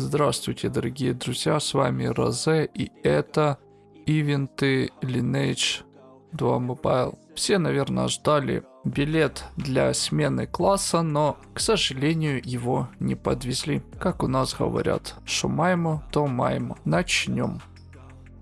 Здравствуйте, дорогие друзья, с вами Розе, и это ивенты Lineage 2 Mobile. Все, наверное, ждали билет для смены класса, но, к сожалению, его не подвезли. Как у нас говорят, что маємо, то маємо. Начнем.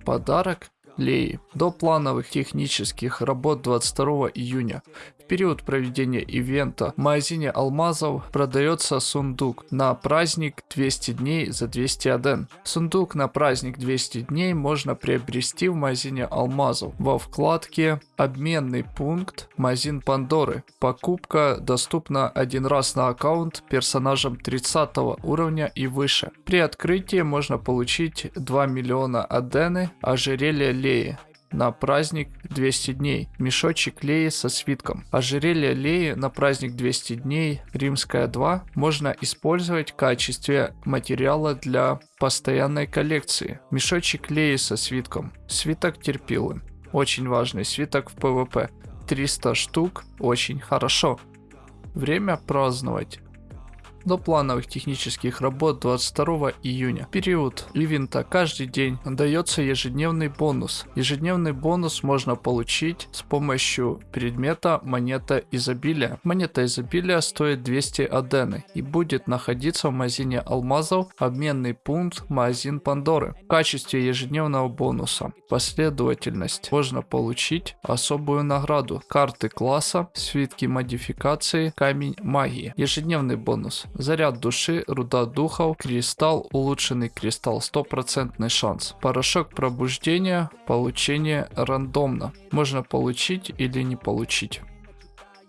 Подарок Леи. До плановых технических работ 22 июня период проведения ивента в магазине алмазов продается сундук на праздник 200 дней за 200 аден. Сундук на праздник 200 дней можно приобрести в магазине алмазов во вкладке «Обменный пункт магазин Пандоры». Покупка доступна один раз на аккаунт персонажам 30 уровня и выше. При открытии можно получить 2 миллиона адены ожерелья Леи на праздник 200 дней. Мешочек Леи со свитком. Ожерелье Леи на праздник 200 дней Римская 2 можно использовать в качестве материала для постоянной коллекции. Мешочек Леи со свитком. Свиток терпилы. Очень важный свиток в ПВП. 300 штук. Очень хорошо. Время праздновать до плановых технических работ 22 июня. Период ивента каждый день дается ежедневный бонус. Ежедневный бонус можно получить с помощью предмета монета изобилия. Монета изобилия стоит 200 адены и будет находиться в магазине алмазов обменный пункт магазин Пандоры. В качестве ежедневного бонуса последовательность можно получить особую награду. Карты класса, свитки модификации, камень магии. Ежедневный бонус Заряд души, руда духов, кристалл, улучшенный кристалл, стопроцентный шанс. Порошок пробуждения, получение рандомно. Можно получить или не получить.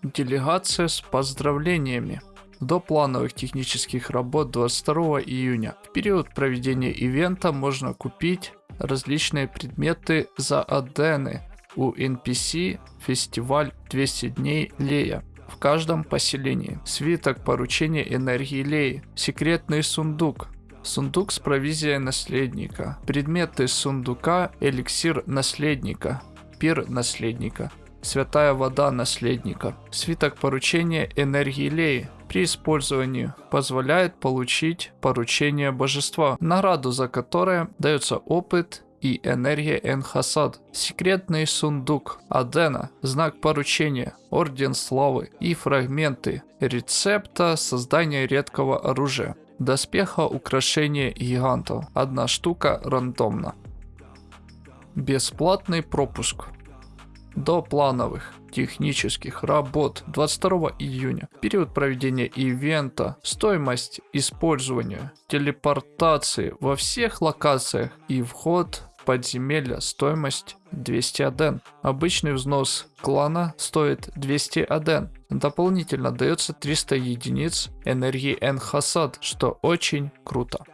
Делегация с поздравлениями до плановых технических работ 22 июня. В период проведения ивента можно купить различные предметы за адены у NPC фестиваль 200 дней Лея в каждом поселении. Свиток поручения энергии Леи. Секретный сундук. Сундук с провизией наследника. Предметы сундука эликсир наследника. Пир наследника. Святая вода наследника. Свиток поручения энергии Леи при использовании позволяет получить поручение божества, награду за которое дается опыт и энергия Энхасад, секретный сундук Адена, знак поручения, орден славы и фрагменты рецепта создания редкого оружия. Доспеха украшения гигантов. Одна штука рандомно. Бесплатный пропуск. До плановых технических работ 22 июня. Период проведения ивента, стоимость использования телепортации во всех локациях и вход подземелья стоимость 200 аден. Обычный взнос клана стоит 200 аден. Дополнительно дается 300 единиц энергии Энхасад, что очень круто.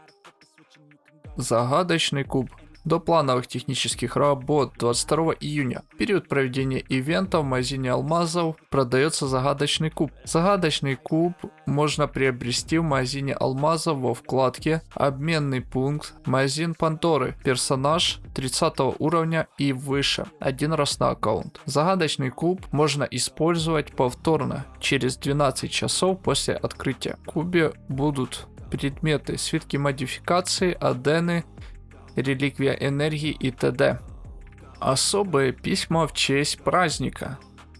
Загадочный куб до плановых технических работ 22 июня. В период проведения ивента в магазине алмазов продается загадочный куб. Загадочный куб можно приобрести в магазине алмазов во вкладке «Обменный пункт», магазин Пандоры, персонаж 30 уровня и выше, один раз на аккаунт. Загадочный куб можно использовать повторно через 12 часов после открытия. В кубе будут предметы, свитки модификации, адены, реликвия энергии и т.д. Особые письма в честь праздника.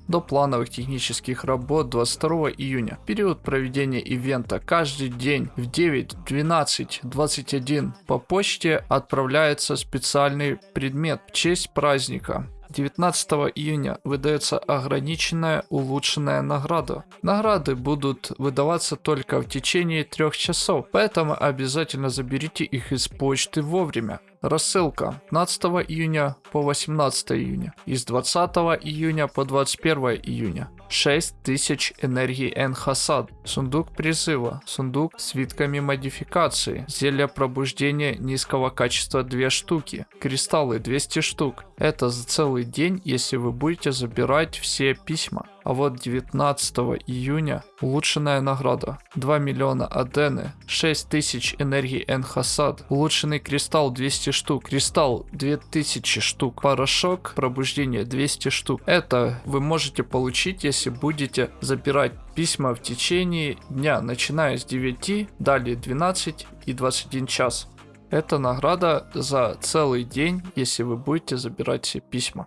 До плановых технических работ 22 июня. Период проведения ивента каждый день в 9, 12, 21 по почте отправляется специальный предмет в честь праздника. 19 июня выдается ограниченная улучшенная награда. Награды будут выдаваться только в течение трех часов, поэтому обязательно заберите их из почты вовремя. Рассылка 15 июня по 18 июня и с 20 июня по 21 июня. 6000 энергии Энхасад, сундук призыва, сундук с свитками модификации, зелье пробуждения низкого качества 2 штуки, кристаллы 200 штук. Это за целый день, если вы будете забирать все письма. А вот 19 июня улучшенная награда 2 миллиона адены, 6000 энергии энхасад, улучшенный кристалл 200 штук, кристалл 2000 штук, порошок пробуждения 200 штук. Это вы можете получить, если будете забирать письма в течение дня, начиная с 9, далее 12 и 21 час. Это награда за целый день, если вы будете забирать все письма.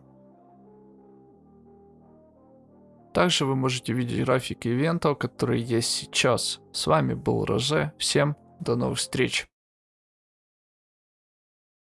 Также вы можете видеть график ивентов, которые есть сейчас. С вами был Розе. Всем до новых встреч.